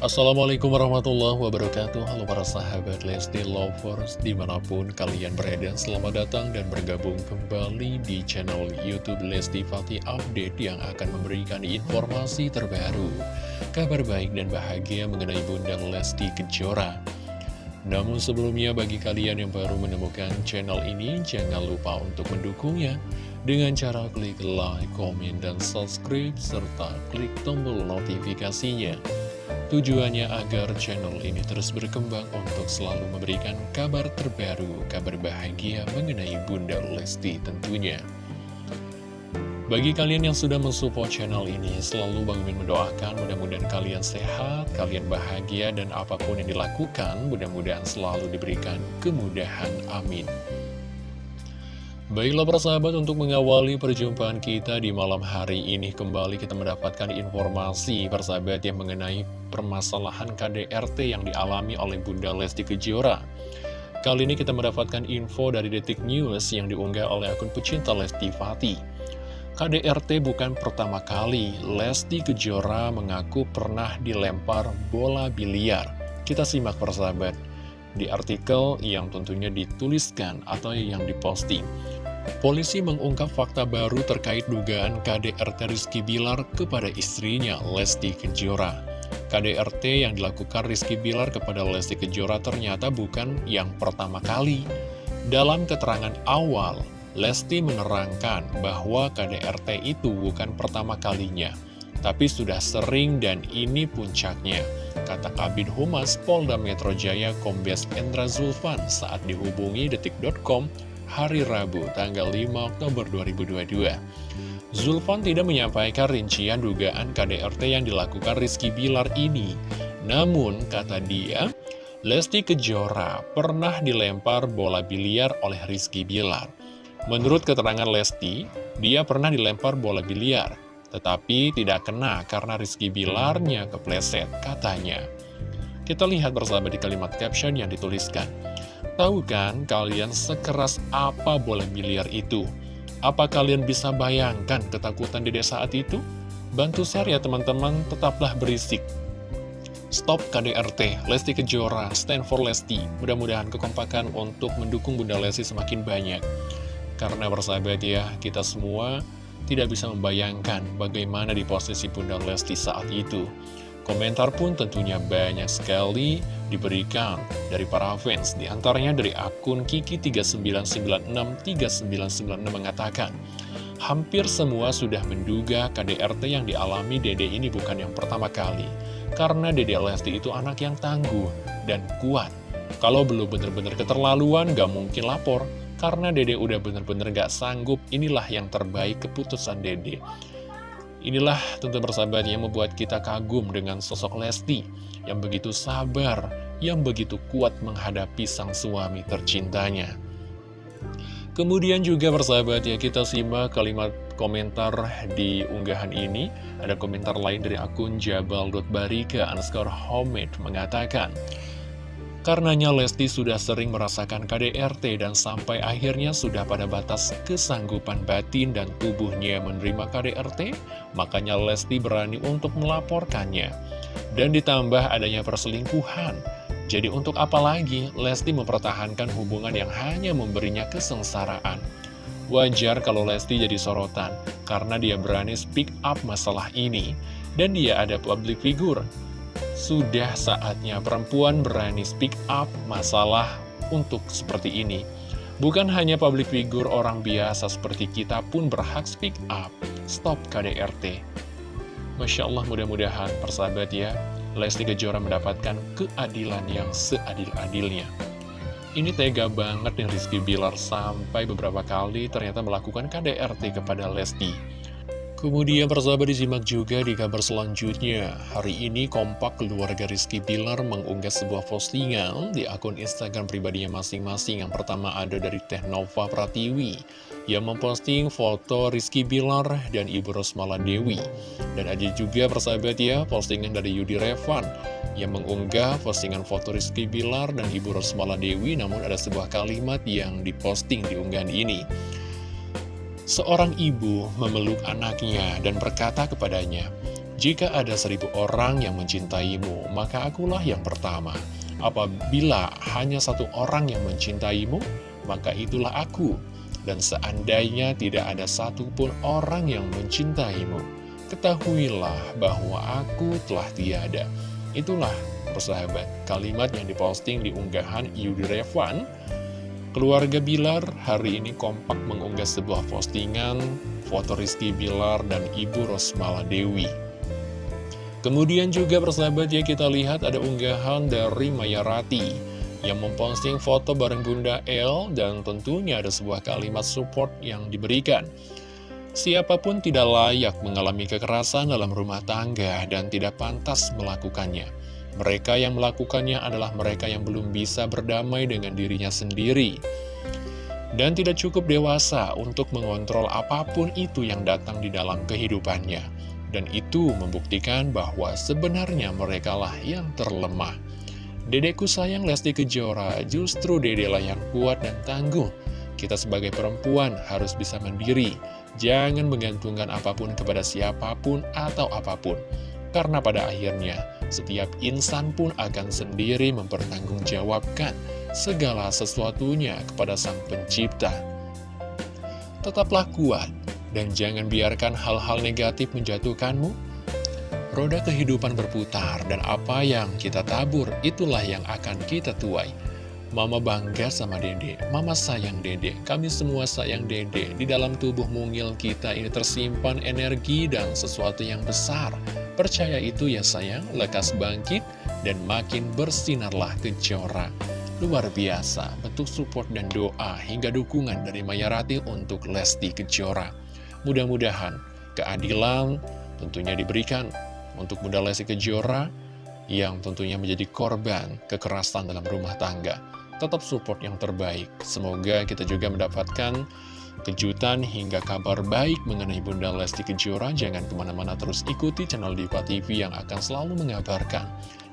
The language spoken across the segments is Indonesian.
Assalamualaikum warahmatullahi wabarakatuh. Halo para sahabat Lesti Lovers Di mana pun kalian berada Selamat datang dan bergabung kembali Di channel Youtube Lesti Fatih Update Yang akan memberikan informasi terbaru Kabar baik dan bahagia Mengenai Bunda Lesti Kejora. Namun sebelumnya bagi kalian yang baru menemukan channel ini Jangan lupa untuk mendukungnya dengan cara klik like, komen, dan subscribe, serta klik tombol notifikasinya Tujuannya agar channel ini terus berkembang untuk selalu memberikan kabar terbaru, kabar bahagia mengenai Bunda Lesti tentunya. Bagi kalian yang sudah mensupport channel ini, selalu Bang Min mendoakan mudah-mudahan kalian sehat, kalian bahagia, dan apa pun yang dilakukan, mudah-mudahan selalu diberikan kemudahan. Amin. Baiklah persahabat untuk mengawali perjumpaan kita di malam hari ini kembali kita mendapatkan informasi persahabat yang mengenai permasalahan KDRT yang dialami oleh Bunda Lesti Kejora. Kali ini kita mendapatkan info dari Detik News yang diunggah oleh akun pecinta Lesti Fati. KDRT bukan pertama kali Lesti Kejora mengaku pernah dilempar bola biliar. Kita simak persahabat di artikel yang tentunya dituliskan atau yang diposting. Polisi mengungkap fakta baru terkait dugaan KDRT Rizky Bilar kepada istrinya, Lesti Kejora. KDRT yang dilakukan Rizky Bilar kepada Lesti Kejora ternyata bukan yang pertama kali. Dalam keterangan awal, Lesti menerangkan bahwa KDRT itu bukan pertama kalinya, tapi sudah sering dan ini puncaknya, kata Kabin Humas Polda Metro Jaya Kombes Endra Zulfan saat dihubungi detik.com hari Rabu, tanggal 5 Oktober 2022. Zulfan tidak menyampaikan rincian dugaan KDRT yang dilakukan Rizky Bilar ini. Namun, kata dia, Lesti Kejora pernah dilempar bola biliar oleh Rizky Bilar. Menurut keterangan Lesti, dia pernah dilempar bola biliar, tetapi tidak kena karena Rizky Bilarnya kepleset, katanya. Kita lihat bersama di kalimat caption yang dituliskan. Tahu kan kalian sekeras apa bola biliar itu? Apa kalian bisa bayangkan ketakutan di desa saat itu? Bantu share ya teman-teman, tetaplah berisik. Stop KDRT, Lesti Kejora, Stand for Lesti. Mudah-mudahan kekompakan untuk mendukung Bunda Lesti semakin banyak. Karena bersahabat ya, kita semua tidak bisa membayangkan bagaimana di posisi Bunda Lesti saat itu. Komentar pun tentunya banyak sekali diberikan dari para fans. Di antaranya dari akun Kiki39963996 mengatakan, Hampir semua sudah menduga KDRT yang dialami Dede ini bukan yang pertama kali. Karena Dede Lesti itu anak yang tangguh dan kuat. Kalau belum bener-bener keterlaluan, gak mungkin lapor. Karena Dede udah bener-bener gak sanggup, inilah yang terbaik keputusan Dede. Inilah tentu bersahabat yang membuat kita kagum dengan sosok Lesti yang begitu sabar, yang begitu kuat menghadapi sang suami tercintanya. Kemudian juga bersahabat ya kita simak kalimat komentar di unggahan ini. Ada komentar lain dari akun jabal.barika underscore homemade mengatakan, Karenanya Lesti sudah sering merasakan KDRT dan sampai akhirnya sudah pada batas kesanggupan batin dan tubuhnya menerima KDRT, makanya Lesti berani untuk melaporkannya. Dan ditambah adanya perselingkuhan. Jadi untuk apa lagi Lesti mempertahankan hubungan yang hanya memberinya kesengsaraan? Wajar kalau Lesti jadi sorotan, karena dia berani speak up masalah ini. Dan dia ada public figure sudah saatnya perempuan berani speak up masalah untuk seperti ini. Bukan hanya public figure orang biasa seperti kita pun berhak speak up. Stop KDRT. Masya Allah mudah-mudahan persahabat ya, Lesti Kejora mendapatkan keadilan yang seadil-adilnya. Ini tega banget nih Rizky Bilar sampai beberapa kali ternyata melakukan KDRT kepada Lesti. Kemudian persahabat disimak juga di kabar selanjutnya. Hari ini kompak keluarga Rizky Bilar mengunggah sebuah postingan di akun Instagram pribadinya masing-masing. Yang pertama ada dari Teh Nova Pratiwi yang memposting foto Rizky Bilar dan Ibu Rosmala Dewi. Dan ada juga persahabat ya postingan dari Yudi Revan yang mengunggah postingan foto Rizky Bilar dan Ibu Rosmala Dewi namun ada sebuah kalimat yang diposting di unggahan ini. Seorang ibu memeluk anaknya dan berkata kepadanya, Jika ada seribu orang yang mencintaimu, maka akulah yang pertama. Apabila hanya satu orang yang mencintaimu, maka itulah aku. Dan seandainya tidak ada satupun orang yang mencintaimu, ketahuilah bahwa aku telah tiada. Itulah persahabat kalimat yang diposting di unggahan Yudi Revan. Keluarga Bilar hari ini kompak mengunggah sebuah postingan foto Rizky Bilar dan Ibu Rosmala Dewi. Kemudian juga persahabat ya kita lihat ada unggahan dari Maya Rati yang memposting foto bareng Bunda El dan tentunya ada sebuah kalimat support yang diberikan. Siapa pun tidak layak mengalami kekerasan dalam rumah tangga dan tidak pantas melakukannya. Mereka yang melakukannya adalah mereka yang belum bisa berdamai dengan dirinya sendiri. Dan tidak cukup dewasa untuk mengontrol apa pun itu yang datang di dalam kehidupannya. Dan itu membuktikan bahwa sebenarnya merekalah yang terlemah. Dedeku sayang Lesti Kejora, justru dedelah yang kuat dan tangguh. Kita sebagai perempuan harus bisa mandiri, jangan menggantungkan apa pun kepada siapa pun atau apa pun. Karena pada akhirnya, setiap insan pun akan sendiri mempertanggungjawabkan segala sesuatunya kepada Sang Pencipta. Tetaplah kuat, dan jangan biarkan hal-hal negatif menjatuhkanmu. Roda kehidupan berputar dan apa yang kita tabur itulah yang akan kita tuai. Mama bangga sama dede, mama sayang dede, kami semua sayang dede. Di dalam tubuh mungil kita ini tersimpan energi dan sesuatu yang besar. Percaya itu ya sayang, lekas bangkit dan makin bersinarlah kejora. Luar biasa, bentuk support dan doa hingga dukungan dari Mayarati untuk Lesti Kejora. Mudah-mudahan keadilan tentunya diberikan untuk Bunda Lesti Kejora yang tentunya menjadi korban kekerasan dalam rumah tangga. Tetap support yang terbaik. Semoga kita juga mendapatkan kejutan hingga kabar baik mengenai Bunda Lesti Kejora. Jangan ke mana-mana terus ikuti channel Diva TV yang akan selalu mengabarkan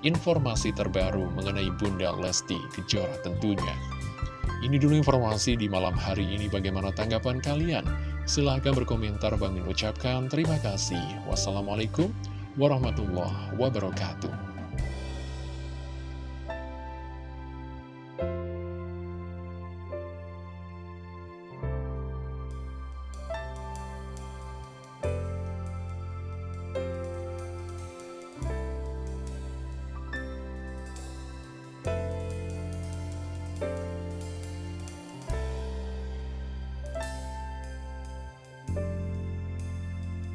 informasi terbaru mengenai Bunda Lesti Kejora tentunya. Ini dulu informasi di malam hari ini. Bagaimana tanggapan kalian? Silahkan berkomentar. Bang ucapkan terima kasih. Wassalamualaikum warahmatullahi wabarakatuh.